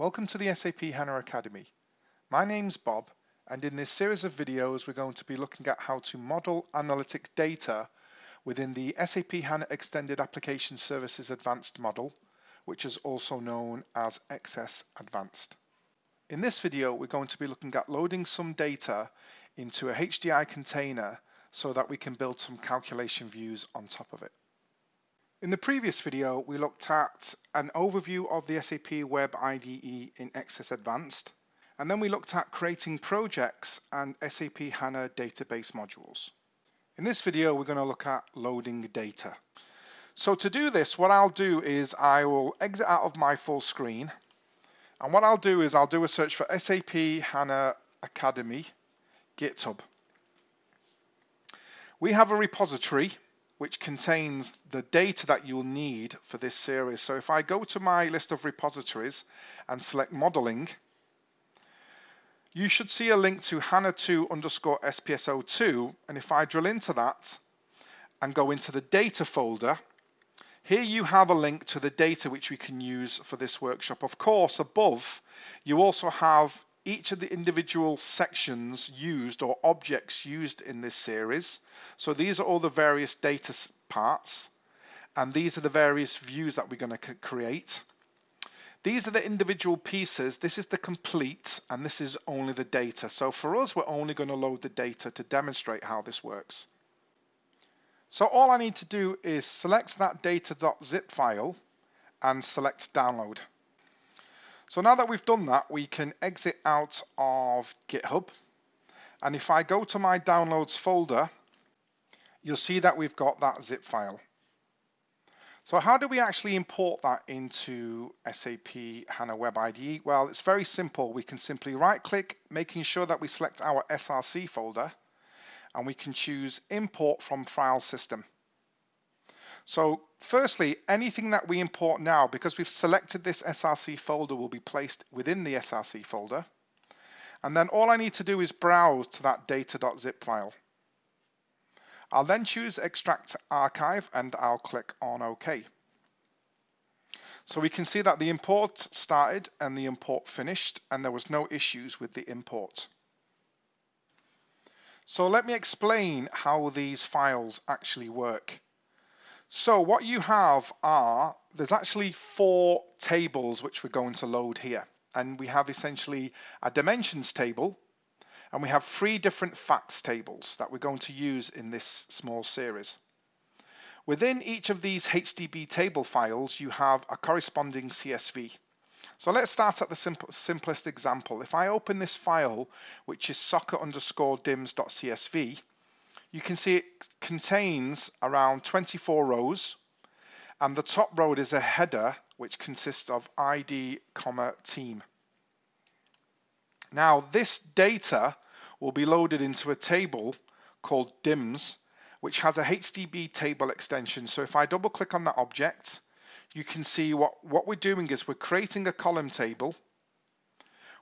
Welcome to the SAP HANA Academy. My name's Bob and in this series of videos we're going to be looking at how to model analytic data within the SAP HANA Extended Application Services Advanced model, which is also known as XS Advanced. In this video we're going to be looking at loading some data into a HDI container so that we can build some calculation views on top of it. In the previous video, we looked at an overview of the SAP Web IDE in XS Advanced, and then we looked at creating projects and SAP HANA database modules. In this video, we're going to look at loading data. So to do this, what I'll do is I will exit out of my full screen, and what I'll do is I'll do a search for SAP HANA Academy GitHub. We have a repository which contains the data that you'll need for this series. So if I go to my list of repositories and select modeling, you should see a link to HANA2 underscore SPS02. And if I drill into that and go into the data folder, here you have a link to the data which we can use for this workshop. Of course, above, you also have each of the individual sections used or objects used in this series. So these are all the various data parts and these are the various views that we're going to create. These are the individual pieces. This is the complete and this is only the data. So for us, we're only going to load the data to demonstrate how this works. So all I need to do is select that data.zip file and select download. So now that we've done that, we can exit out of GitHub. And if I go to my downloads folder, you'll see that we've got that zip file. So how do we actually import that into SAP HANA Web IDE? Well, it's very simple. We can simply right click, making sure that we select our SRC folder, and we can choose import from file system. So firstly, anything that we import now, because we've selected this SRC folder will be placed within the SRC folder. And then all I need to do is browse to that data.zip file. I'll then choose extract archive and I'll click on OK. So we can see that the import started and the import finished and there was no issues with the import. So let me explain how these files actually work. So what you have are, there's actually four tables which we're going to load here. And we have essentially a dimensions table, and we have three different facts tables that we're going to use in this small series. Within each of these HDB table files, you have a corresponding CSV. So let's start at the simple, simplest example. If I open this file, which is soccer underscore dims.csv, you can see it contains around 24 rows and the top row is a header which consists of ID, comma, team. Now this data will be loaded into a table called DIMS which has a HDB table extension. So if I double click on that object, you can see what, what we're doing is we're creating a column table.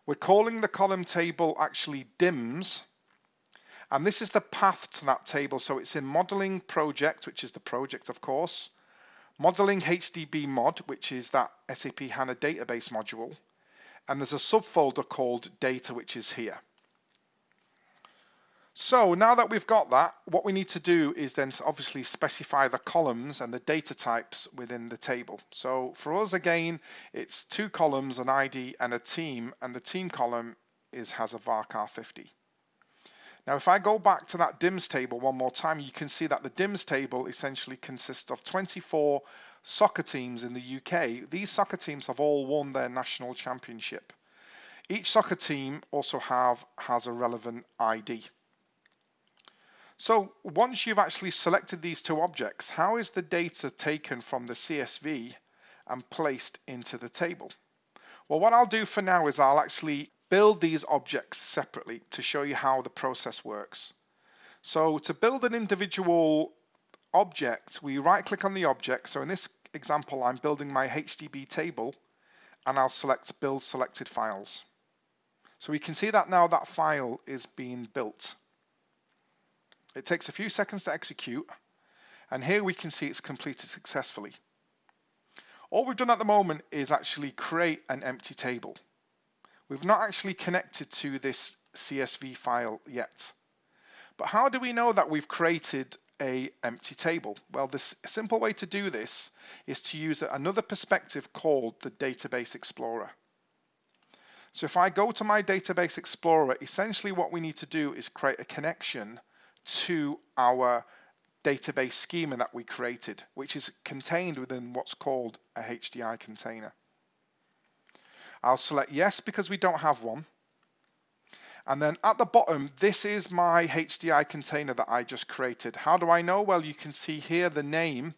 We're calling the column table actually DIMS and this is the path to that table. So it's in modeling project, which is the project, of course, modeling HDB mod, which is that SAP HANA database module. And there's a subfolder called data, which is here. So now that we've got that, what we need to do is then obviously specify the columns and the data types within the table. So for us, again, it's two columns, an ID and a team, and the team column is has a varchar 50. Now, if I go back to that DIMS table one more time, you can see that the DIMS table essentially consists of 24 soccer teams in the UK. These soccer teams have all won their national championship. Each soccer team also have has a relevant ID. So once you've actually selected these two objects, how is the data taken from the CSV and placed into the table? Well, what I'll do for now is I'll actually build these objects separately to show you how the process works. So to build an individual object, we right click on the object. So in this example, I'm building my HDB table and I'll select build selected files. So we can see that now that file is being built. It takes a few seconds to execute and here we can see it's completed successfully. All we've done at the moment is actually create an empty table. We've not actually connected to this CSV file yet. But how do we know that we've created a empty table? Well, the simple way to do this is to use another perspective called the Database Explorer. So if I go to my Database Explorer, essentially what we need to do is create a connection to our database schema that we created, which is contained within what's called a HDI container. I'll select yes because we don't have one. And then at the bottom, this is my HDI container that I just created. How do I know? Well, you can see here the name.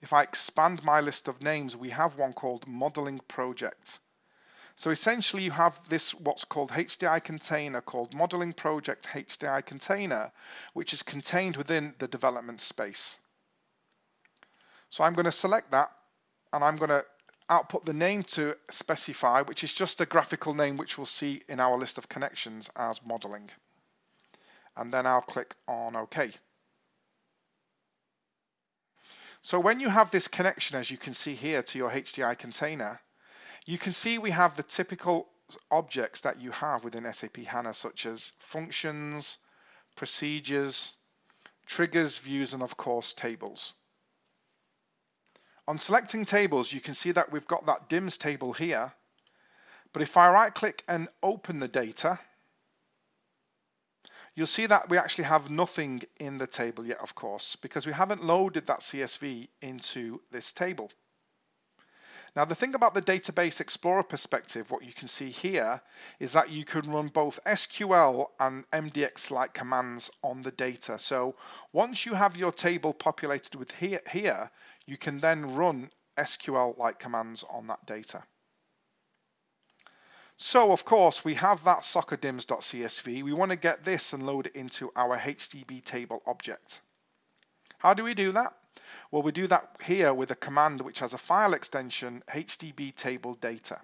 If I expand my list of names, we have one called modeling project. So essentially you have this what's called HDI container called modeling project HDI container, which is contained within the development space. So I'm going to select that and I'm going to output the name to specify, which is just a graphical name which we'll see in our list of connections as modeling. And then I'll click on OK. So when you have this connection, as you can see here, to your HDI container, you can see we have the typical objects that you have within SAP HANA, such as functions, procedures, triggers, views, and of course, tables. On selecting tables, you can see that we've got that DIMS table here. But if I right click and open the data, you'll see that we actually have nothing in the table yet, of course, because we haven't loaded that CSV into this table. Now the thing about the Database Explorer perspective, what you can see here, is that you can run both SQL and MDX-like commands on the data. So once you have your table populated with here, here you can then run SQL-like commands on that data. So of course we have that soccerdims.csv. We want to get this and load it into our HDB table object. How do we do that? Well, we do that here with a command which has a file extension, HDB table data.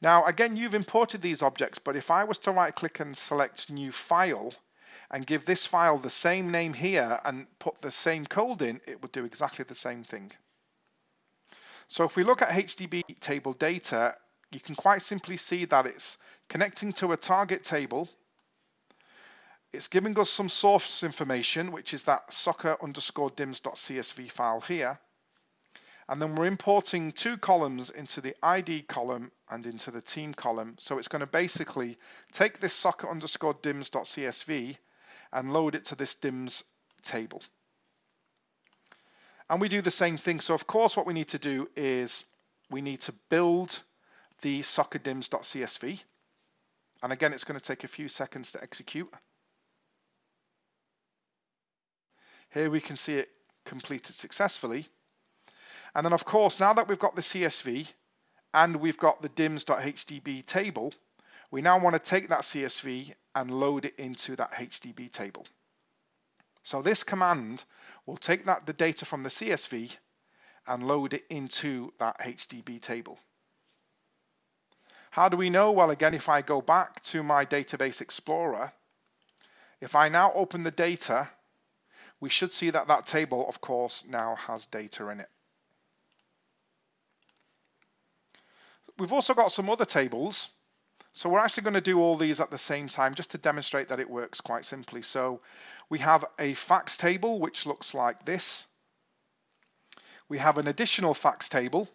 Now, again, you've imported these objects, but if I was to right click and select new file and give this file the same name here and put the same code in, it would do exactly the same thing. So if we look at HDB table data, you can quite simply see that it's connecting to a target table it's giving us some source information, which is that soccer underscore dims.csv file here. And then we're importing two columns into the ID column and into the team column. So it's going to basically take this soccer underscore dims.csv and load it to this dims table. And we do the same thing. So of course, what we need to do is we need to build the soccer dims.csv. And again, it's going to take a few seconds to execute. Here we can see it completed successfully. And then of course, now that we've got the CSV and we've got the dims.hdb table, we now want to take that CSV and load it into that HDB table. So this command will take that the data from the CSV and load it into that HDB table. How do we know? Well, again, if I go back to my Database Explorer, if I now open the data we should see that that table, of course, now has data in it. We've also got some other tables. So we're actually going to do all these at the same time just to demonstrate that it works quite simply. So we have a facts table, which looks like this. We have an additional facts table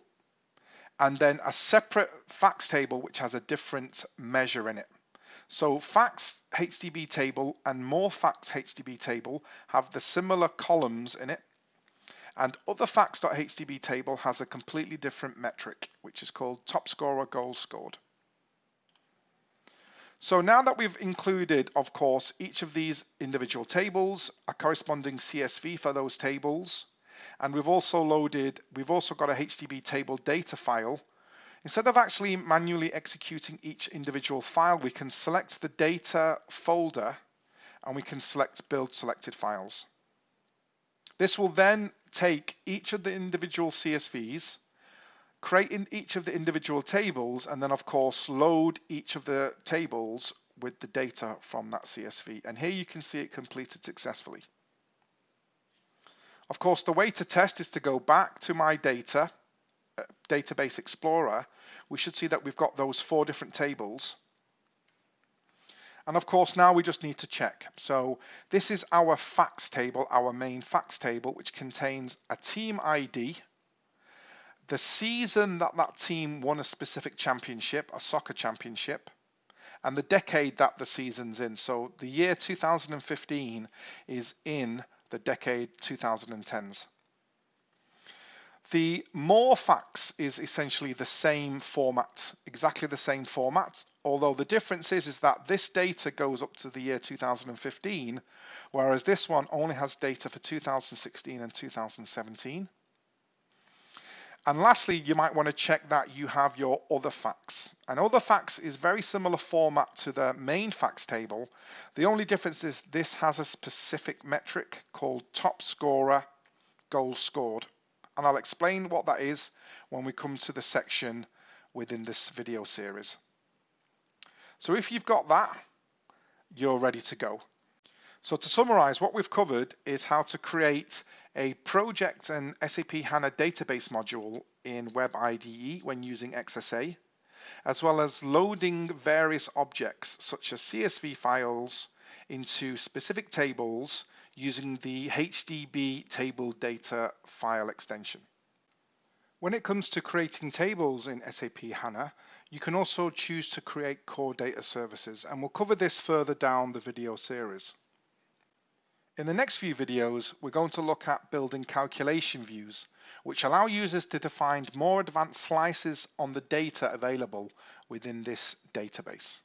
and then a separate facts table, which has a different measure in it. So facts HDB table and more facts HDB table have the similar columns in it. And other facts.hdb table has a completely different metric, which is called top scorer goals scored. So now that we've included, of course, each of these individual tables, a corresponding CSV for those tables, and we've also loaded, we've also got a HDB table data file Instead of actually manually executing each individual file, we can select the data folder and we can select build selected files. This will then take each of the individual CSVs, create in each of the individual tables, and then of course load each of the tables with the data from that CSV. And here you can see it completed successfully. Of course, the way to test is to go back to my data uh, Database Explorer, we should see that we've got those four different tables. And of course, now we just need to check. So this is our facts table, our main facts table, which contains a team ID, the season that that team won a specific championship, a soccer championship, and the decade that the season's in. So the year 2015 is in the decade 2010s. The more facts is essentially the same format, exactly the same format, although the difference is, is that this data goes up to the year 2015, whereas this one only has data for 2016 and 2017. And lastly, you might want to check that you have your other facts. And other facts is very similar format to the main facts table. The only difference is this has a specific metric called top scorer goals scored. And I'll explain what that is when we come to the section within this video series. So if you've got that, you're ready to go. So to summarize, what we've covered is how to create a project and SAP HANA database module in Web IDE when using XSA, as well as loading various objects such as CSV files into specific tables using the HDB table data file extension. When it comes to creating tables in SAP HANA, you can also choose to create core data services, and we'll cover this further down the video series. In the next few videos, we're going to look at building calculation views, which allow users to define more advanced slices on the data available within this database.